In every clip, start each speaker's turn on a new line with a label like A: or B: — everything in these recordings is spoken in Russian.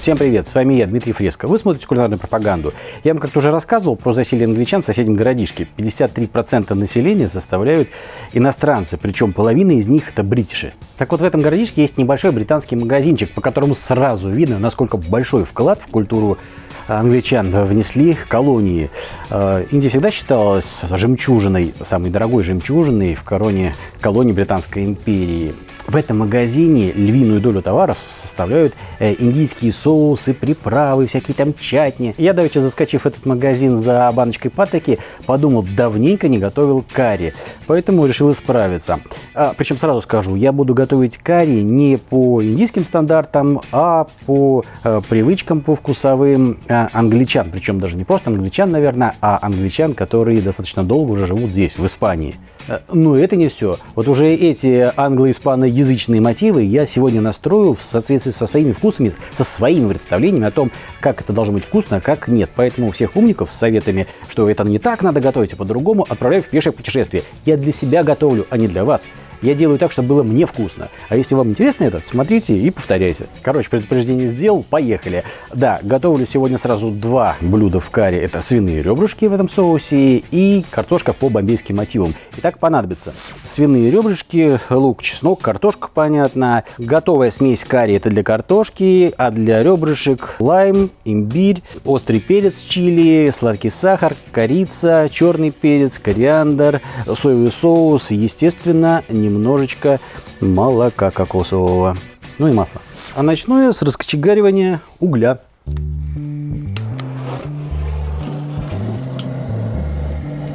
A: Всем привет, с вами я, Дмитрий Фреско. Вы смотрите кулинарную пропаганду. Я вам как-то уже рассказывал про засилие англичан в соседнем городишке. 53% населения составляют иностранцы, причем половина из них это бритиши. Так вот, в этом городишке есть небольшой британский магазинчик, по которому сразу видно, насколько большой вклад в культуру англичан внесли колонии. Э, Индия всегда считалась жемчужиной, самой дорогой жемчужиной в короне колонии Британской империи. В этом магазине львиную долю товаров составляют э, индийские соусы, приправы, всякие там чатни. Я, давеча заскочив в этот магазин за баночкой патоки, подумал, давненько не готовил карри, поэтому решил исправиться. А, причем сразу скажу, я буду готовить карри не по индийским стандартам, а по э, привычкам, по вкусовым э, англичан. Причем даже не просто англичан, наверное, а англичан, которые достаточно долго уже живут здесь, в Испании. Э, но это не все. Вот уже эти англо-испаноязычные мотивы я сегодня настрою в соответствии со своими вкусами, со своими представлениями о том, как это должно быть вкусно, а как нет. Поэтому всех умников с советами, что это не так надо готовить, а по-другому, отправляю в пешее путешествие. Я для себя готовлю, а не для вас. Я делаю так, чтобы было мне вкусно. А если вам интересно это, смотрите и повторяйте. Короче, предупреждение сделал, поехали. Да, готовлю сегодня сразу два блюда в каре. Это свиные ребрышки в этом соусе и картошка по бомбейским мотивам. Итак, понадобится свиные ребрышки, лук, чеснок, картошка, понятно. Готовая смесь карри это для картошки, а для ребрышек лайм, имбирь, острый перец чили, сладкий сахар, корица, черный перец, кориандр, соевый соус, естественно, не немножечко молока кокосового, ну и масла. А начну я с раскочегаривания угля.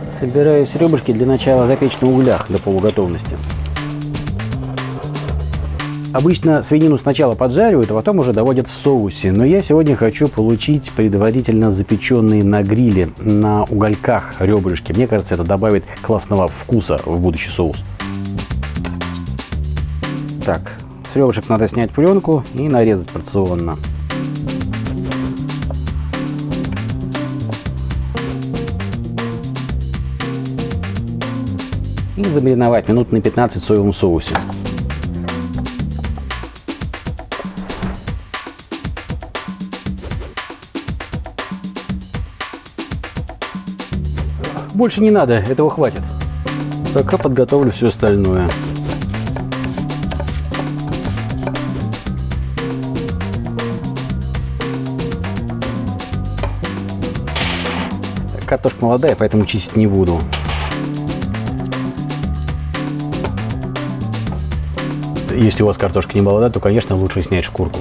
A: Собираюсь ребрышки для начала запечь на углях до полуготовности. Обычно свинину сначала поджаривают, а потом уже доводят в соусе. Но я сегодня хочу получить предварительно запеченные на гриле, на угольках ребрышки. Мне кажется, это добавит классного вкуса в будущий соус. Так, с ребрышек надо снять пленку и нарезать порционно. И замариновать минут на 15 в соевом соусе. Больше не надо, этого хватит. Пока подготовлю все остальное. Картошка молодая, поэтому чистить не буду. Если у вас картошка не молодая, то, конечно, лучше снять шкурку.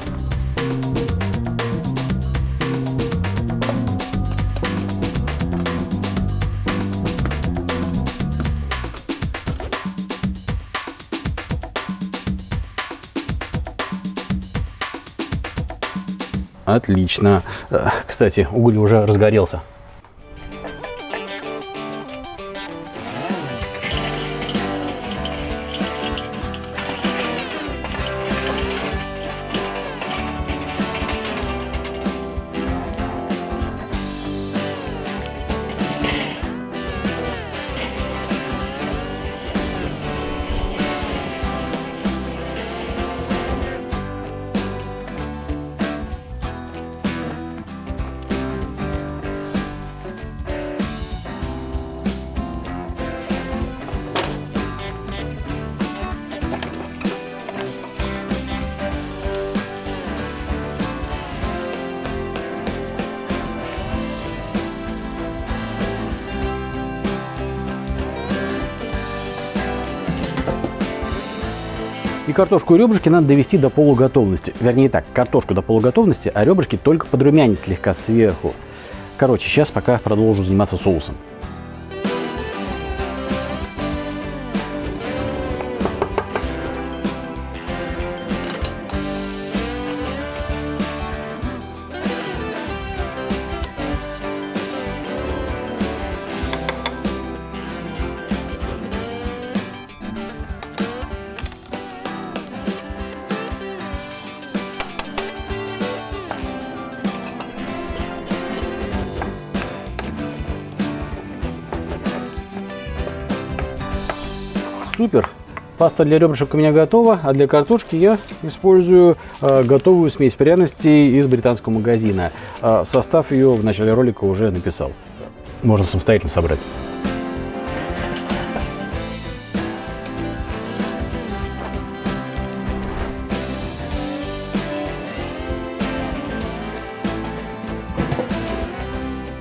A: Отлично. Э, кстати, уголь уже разгорелся. И картошку и ребрышки надо довести до полуготовности. Вернее так, картошку до полуготовности, а ребрышки только подрумянить слегка сверху. Короче, сейчас пока продолжу заниматься соусом. Супер. Паста для ребрышек у меня готова, а для картошки я использую э, готовую смесь пряностей из британского магазина. Э, состав ее в начале ролика уже написал. Можно самостоятельно собрать.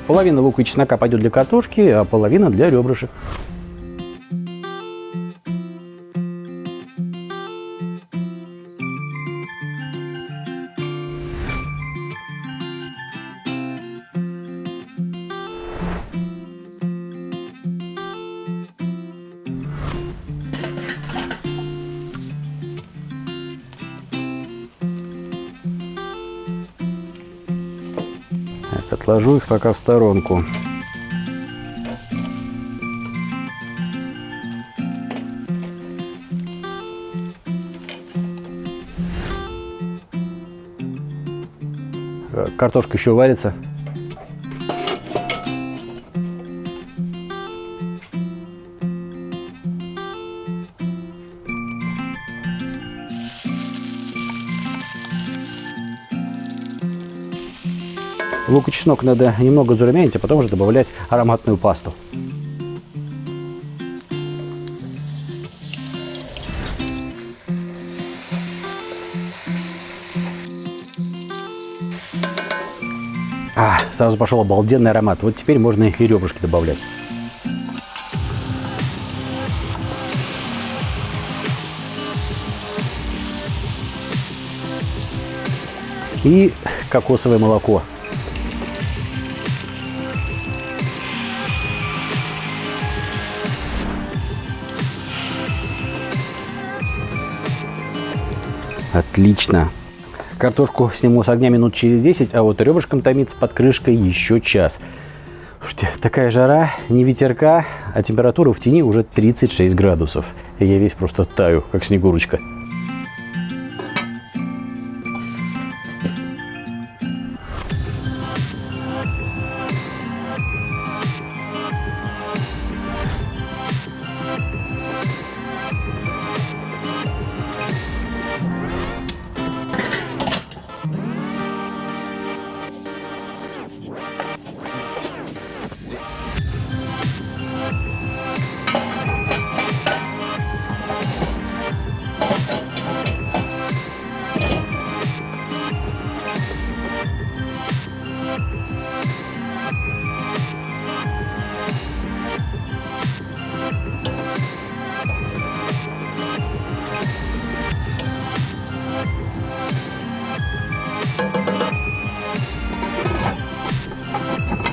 A: Половина лука и чеснока пойдет для картошки, а половина для ребрышек. Отложу их пока в сторонку. Картошка еще варится. Лук и чеснок надо немного зарумянить, а потом уже добавлять ароматную пасту. А, сразу пошел обалденный аромат. Вот теперь можно и ребрышки добавлять. И кокосовое молоко. Отлично. Картошку сниму с огня минут через 10, а вот ребрышком томится под крышкой еще час. Слушайте, такая жара, не ветерка, а температура в тени уже 36 градусов. Я весь просто таю, как снегурочка.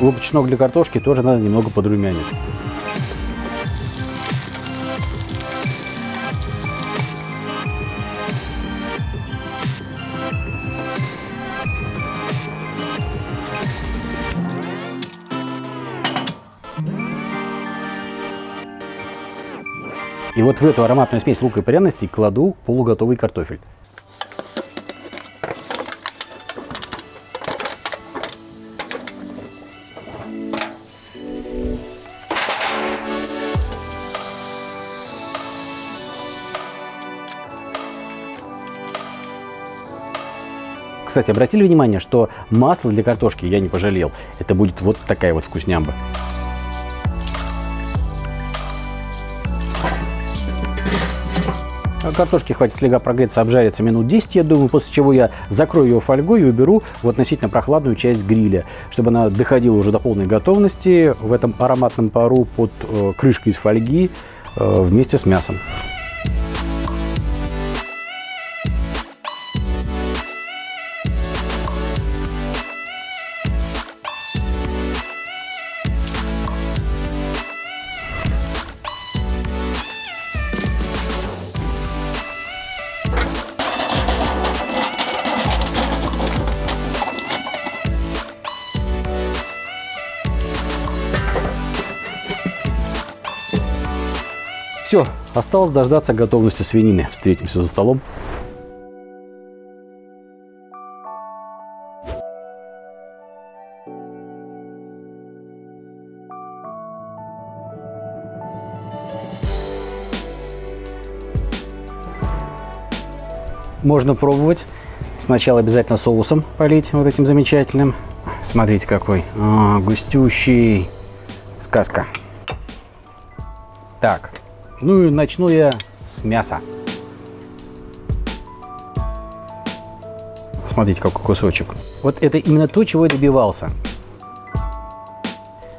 A: Лук-чеснок для картошки тоже надо немного подрумянить. И вот в эту ароматную смесь лука и пряностей кладу полуготовый картофель. Кстати, обратили внимание, что масло для картошки я не пожалел. Это будет вот такая вот вкуснямба. А картошки хватит слегка прогреться, обжариться минут 10, я думаю, после чего я закрою ее фольгой и уберу в относительно прохладную часть гриля, чтобы она доходила уже до полной готовности в этом ароматном пару под э, крышкой из фольги э, вместе с мясом. Осталось дождаться готовности свинины. Встретимся за столом. можно пробовать. Сначала обязательно соусом полить вот этим замечательным. Смотрите какой. А, густющий. Сказка. Так, ну и начну я с мяса. Смотрите, какой кусочек. Вот это именно то, чего я добивался.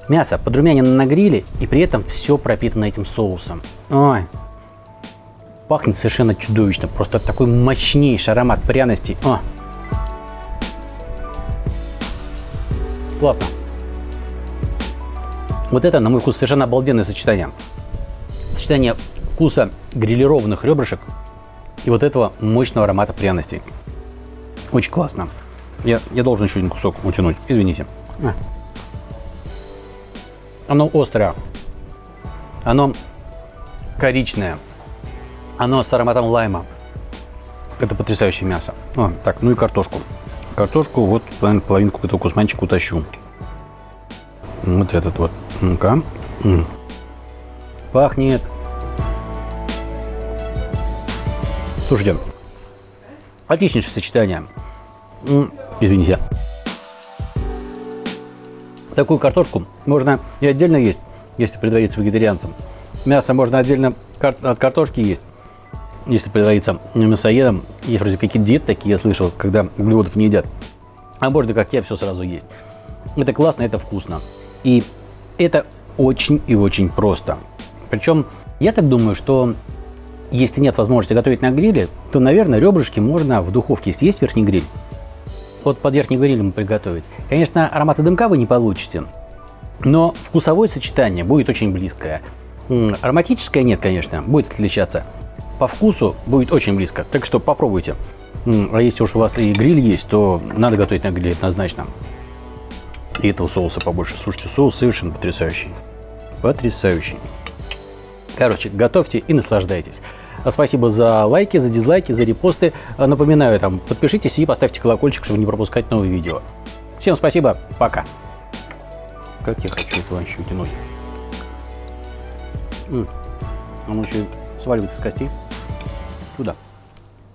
A: Мясо подрумянено на гриле, и при этом все пропитано этим соусом. Ой, пахнет совершенно чудовищно. Просто такой мощнейший аромат пряностей. О. Классно. Вот это, на мой вкус, совершенно обалденное сочетание. Сочетание вкуса грилированных ребрышек и вот этого мощного аромата пряностей. Очень классно. Я, я должен еще один кусок утянуть. Извините. Оно острое. Оно коричное. Оно с ароматом лайма. Это потрясающее мясо. О, так, ну и картошку. Картошку вот половинку этого кусманчика утащу. Вот этот вот. Ну-ка. Пахнет. Слушайте, отличнейшее сочетание. Извините. Такую картошку можно и отдельно есть, если предвариться вегетарианцем. Мясо можно отдельно от картошки есть, если предвариться мясоедом. Есть вроде какие-то диеты такие, я слышал, когда углеводов не едят. А можно, как я, все сразу есть. Это классно, это вкусно. И это очень и очень просто. Причем, я так думаю, что если нет возможности готовить на гриле, то, наверное, ребрышки можно в духовке, если есть верхний гриль, вот под верхним грилем приготовить. Конечно, аромата дымка вы не получите, но вкусовое сочетание будет очень близкое. Ароматическое нет, конечно, будет отличаться. По вкусу будет очень близко, так что попробуйте. А если уж у вас и гриль есть, то надо готовить на гриле однозначно. И этого соуса побольше. Слушайте, соус совершенно потрясающий. Потрясающий. Короче, готовьте и наслаждайтесь. Спасибо за лайки, за дизлайки, за репосты. Напоминаю, там, подпишитесь и поставьте колокольчик, чтобы не пропускать новые видео. Всем спасибо, пока. Как я хочу это вообще утянуть. Он еще сваливается с костей. Туда.